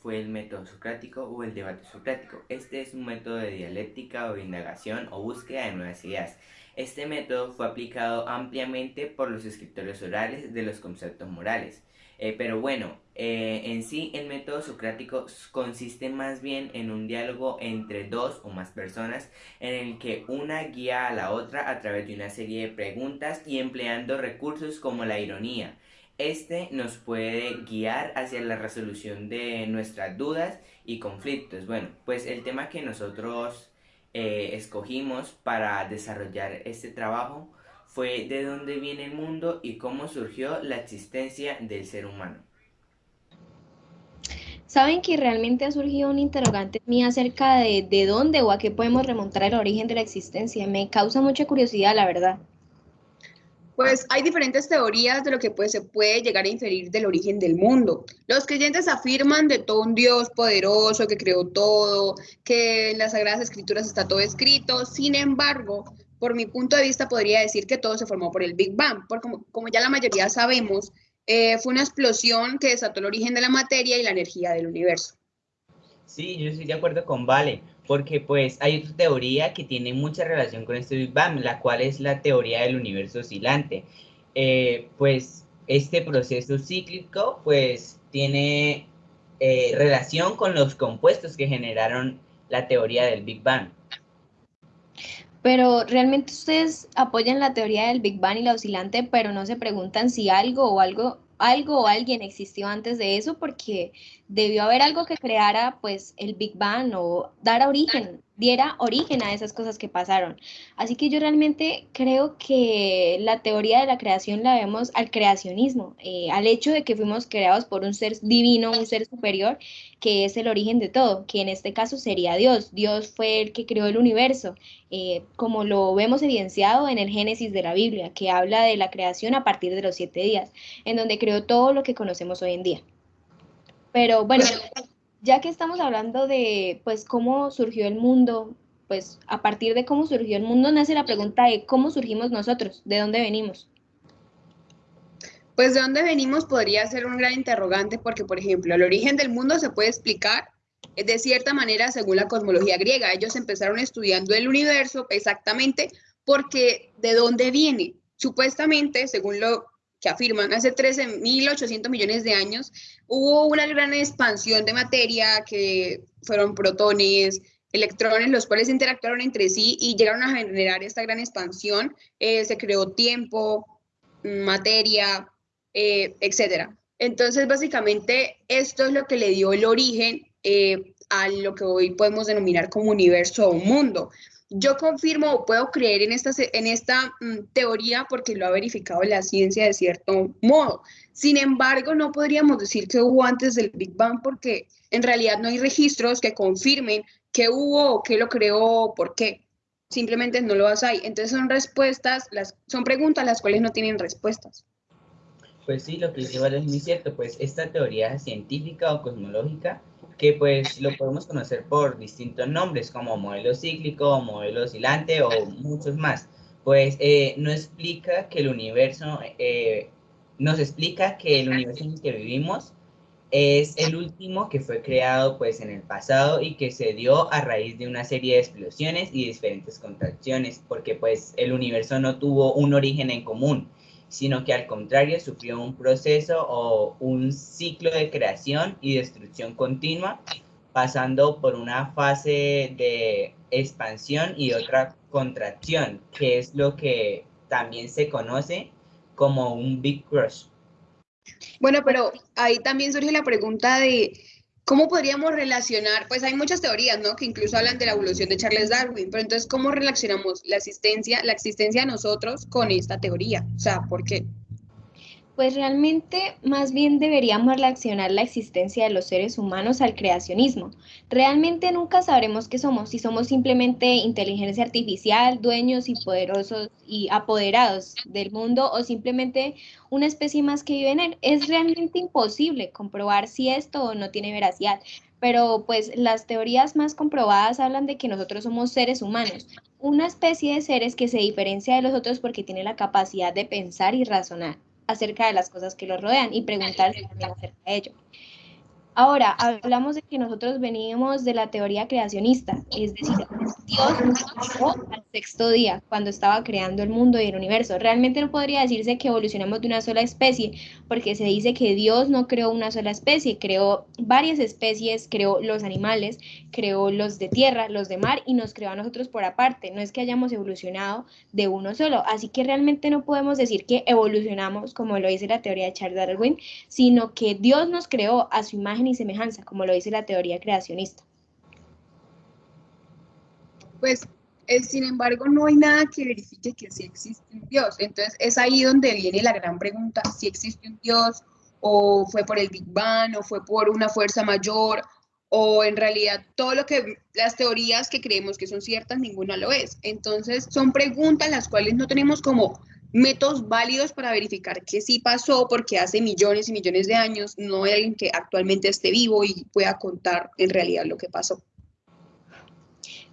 fue el método socrático o el debate socrático. Este es un método de dialéctica o indagación o búsqueda de nuevas ideas. Este método fue aplicado ampliamente por los escritores orales de los conceptos morales. Eh, pero bueno, eh, en sí el método socrático consiste más bien en un diálogo entre dos o más personas en el que una guía a la otra a través de una serie de preguntas y empleando recursos como la ironía. Este nos puede guiar hacia la resolución de nuestras dudas y conflictos. Bueno, pues el tema que nosotros eh, escogimos para desarrollar este trabajo fue de dónde viene el mundo y cómo surgió la existencia del ser humano. Saben que realmente ha surgido un interrogante mío acerca de, de dónde o a qué podemos remontar el origen de la existencia. Me causa mucha curiosidad, la verdad. Pues hay diferentes teorías de lo que pues, se puede llegar a inferir del origen del mundo. Los creyentes afirman de todo un Dios poderoso que creó todo, que en las Sagradas Escrituras está todo escrito. Sin embargo, por mi punto de vista, podría decir que todo se formó por el Big Bang, porque como, ya la mayoría sabemos, eh, fue una explosión que desató el origen de la materia y la energía del universo. Sí, yo estoy de acuerdo con Vale, porque pues hay otra teoría que tiene mucha relación con este Big Bang, la cual es la teoría del universo oscilante. Eh, pues este proceso cíclico pues tiene eh, relación con los compuestos que generaron la teoría del Big Bang. Pero realmente ustedes apoyan la teoría del Big Bang y la oscilante, pero no se preguntan si algo o algo, algo o alguien existió antes de eso, porque debió haber algo que creara pues el Big Bang o dar origen diera origen a esas cosas que pasaron. Así que yo realmente creo que la teoría de la creación la vemos al creacionismo, eh, al hecho de que fuimos creados por un ser divino, un ser superior, que es el origen de todo, que en este caso sería Dios. Dios fue el que creó el universo, eh, como lo vemos evidenciado en el Génesis de la Biblia, que habla de la creación a partir de los siete días, en donde creó todo lo que conocemos hoy en día. Pero bueno, ya que estamos hablando de pues cómo surgió el mundo, pues a partir de cómo surgió el mundo nace la pregunta de cómo surgimos nosotros, de dónde venimos. Pues de dónde venimos podría ser un gran interrogante porque, por ejemplo, el origen del mundo se puede explicar de cierta manera según la cosmología griega. Ellos empezaron estudiando el universo exactamente porque de dónde viene. Supuestamente, según lo que afirman hace 13.800 millones de años, hubo una gran expansión de materia que fueron protones, electrones, los cuales interactuaron entre sí y llegaron a generar esta gran expansión. Eh, se creó tiempo, materia, eh, etc. Entonces, básicamente, esto es lo que le dio el origen eh, a lo que hoy podemos denominar como universo o mundo yo confirmo o puedo creer en esta, en esta mm, teoría porque lo ha verificado la ciencia de cierto modo. Sin embargo, no podríamos decir que hubo antes del Big Bang porque en realidad no hay registros que confirmen que hubo o qué lo creó o por qué. Simplemente no lo hay. Entonces son respuestas, las, son preguntas las cuales no tienen respuestas. Pues sí, lo que dice Vale es muy cierto, pues esta teoría científica o cosmológica que pues lo podemos conocer por distintos nombres como modelo cíclico, modelo oscilante o muchos más. Pues eh, no explica que el universo, eh, nos explica que el universo en el que vivimos es el último que fue creado pues en el pasado y que se dio a raíz de una serie de explosiones y diferentes contracciones, porque pues el universo no tuvo un origen en común, sino que al contrario sufrió un proceso o un ciclo de creación y destrucción continua, pasando por una fase de expansión y otra contracción, que es lo que también se conoce como un Big Crush. Bueno, pero ahí también surge la pregunta de ¿Cómo podríamos relacionar? Pues hay muchas teorías, ¿no? Que incluso hablan de la evolución de Charles Darwin, pero entonces, ¿cómo relacionamos la existencia, la existencia de nosotros con esta teoría? O sea, ¿por qué? Pues realmente más bien deberíamos relacionar la existencia de los seres humanos al creacionismo. Realmente nunca sabremos qué somos, si somos simplemente inteligencia artificial, dueños y poderosos y apoderados del mundo o simplemente una especie más que vive en él. Es realmente imposible comprobar si esto no tiene veracidad, pero pues las teorías más comprobadas hablan de que nosotros somos seres humanos, una especie de seres que se diferencia de los otros porque tiene la capacidad de pensar y razonar acerca de las cosas que los rodean y preguntarse acerca de ello. Ahora, hablamos de que nosotros venimos de la teoría creacionista, es decir, Dios nos al sexto día, cuando estaba creando el mundo y el universo. Realmente no podría decirse que evolucionamos de una sola especie, porque se dice que Dios no creó una sola especie, creó varias especies, creó los animales, creó los de tierra, los de mar y nos creó a nosotros por aparte. No es que hayamos evolucionado de uno solo, así que realmente no podemos decir que evolucionamos, como lo dice la teoría de Charles Darwin, sino que Dios nos creó a su imagen y semejanza, como lo dice la teoría creacionista. Pues, eh, sin embargo, no hay nada que verifique que sí existe un Dios. Entonces, es ahí donde viene la gran pregunta, si existe un Dios, o fue por el Big Bang, o fue por una fuerza mayor, o en realidad todo lo que las teorías que creemos que son ciertas, ninguna lo es. Entonces, son preguntas las cuales no tenemos como métodos válidos para verificar que sí pasó, porque hace millones y millones de años no hay alguien que actualmente esté vivo y pueda contar en realidad lo que pasó.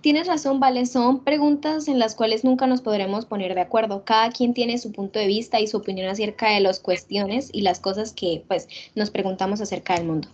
Tienes razón, Vale, son preguntas en las cuales nunca nos podremos poner de acuerdo. Cada quien tiene su punto de vista y su opinión acerca de las cuestiones y las cosas que pues nos preguntamos acerca del mundo.